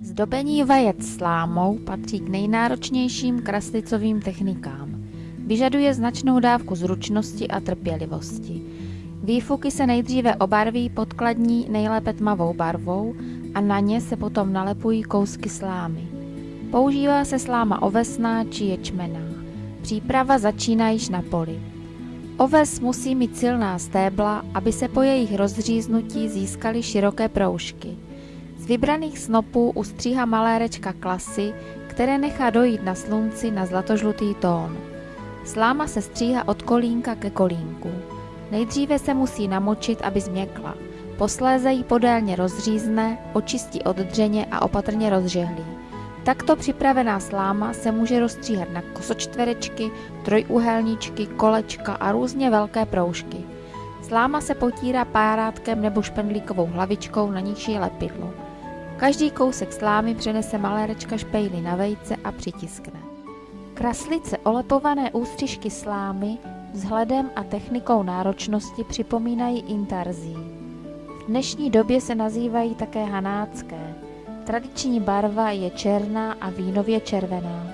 Zdobení vajec slámou patří k nejnáročnějším kraslicovým technikám. Vyžaduje značnou dávku zručnosti a trpělivosti. Výfuky se nejdříve obarví podkladní nejlépe tmavou barvou a na ně se potom nalepují kousky slámy. Používá se sláma ovesná či ječmená. Příprava začíná již na poli. Oves musí mít silná stébla, aby se po jejich rozříznutí získaly široké proužky vybraných snopů ustříhá malérečka klasy, které nechá dojít na slunci na zlatožlutý tón. Sláma se stříhá od kolínka ke kolínku. Nejdříve se musí namočit, aby změkla. Posléze ji podélně rozřízne, očistí od dřeně a opatrně rozžehlí. Takto připravená sláma se může rozstříhat na kosočtverečky, trojúhelníčky, kolečka a různě velké proužky. Sláma se potírá párátkem nebo špendlíkovou hlavičkou, na níž je lepidlo. Každý kousek slámy přenese malérečka špejly na vejce a přitiskne. Kraslice olepované ústřižky slámy vzhledem a technikou náročnosti připomínají intarzí. V dnešní době se nazývají také hanácké. Tradiční barva je černá a vínově červená.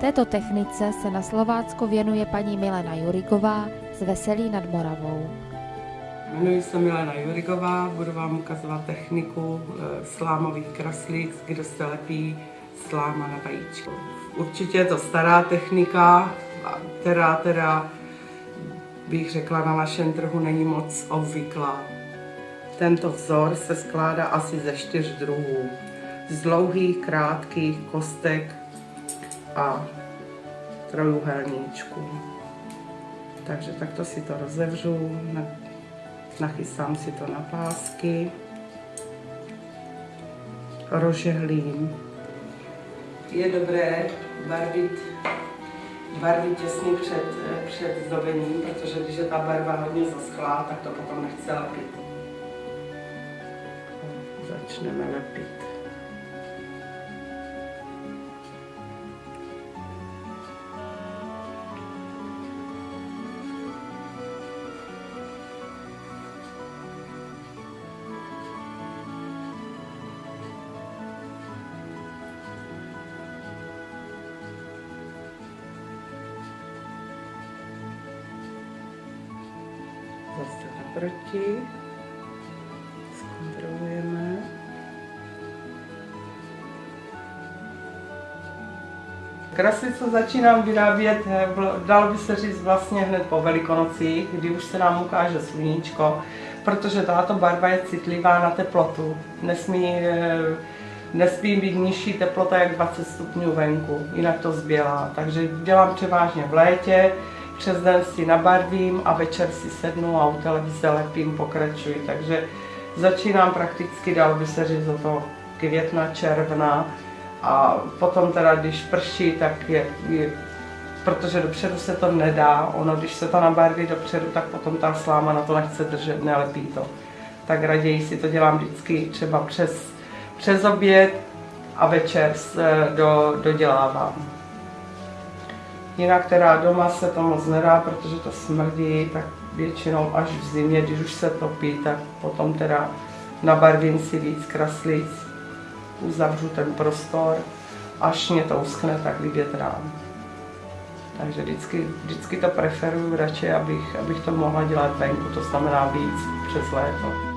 Této technice se na Slovácku věnuje paní Milena Jurigová z Veselí nad Moravou. Jmenuji se Milena Jurigová, budu vám ukazovat techniku eh, slámových kraslic, kde se lepí sláma na vajíčko. Určitě je to stará technika, která teda bych řekla na našem trhu není moc obvyklá. Tento vzor se skládá asi ze čtyř druhů. Z dlouhých, krátkých kostek a trojuhelníčků. Takže takto si to rozevřu nachystám si to na pásky, rozžehlím. Je dobré barvit, barvit těsně před, před zdobením, protože když je ta barva hodně zaschlá, tak to potom nechce lepit. Začneme lepit. Naproti. Zkontrolujeme. Kraslicu začínám vyrábět, eh, dalo by se říct vlastně hned po velikonocích, kdy už se nám ukáže sluníčko, protože tato barva je citlivá na teplotu. Nesmí, eh, nesmí být nižší teplota jak 20 stupňů venku, jinak to zbělá. Takže dělám převážně v létě, přes den si nabarvím a večer si sednu a u televize lepím, pokračuji. Takže začínám prakticky, dal by se říct, od toho května, června a potom teda, když prší, tak je, je protože dopředu se to nedá, ono když se to nabarví dopředu, tak potom ta sláma na to nechce držet, nelepí to. Tak raději si to dělám vždycky třeba přes, přes oběd a večer do, dodělávám. Jinak teda doma se to moc nedá, protože to smrdí, tak většinou až v zimě, když už se topí, tak potom teda nabarvím si víc kraslic, uzavřu ten prostor, až mě to uschne, tak vyvětrám. Takže vždycky, vždycky to preferuju radši, abych, abych to mohla dělat venku, to znamená víc přes léto.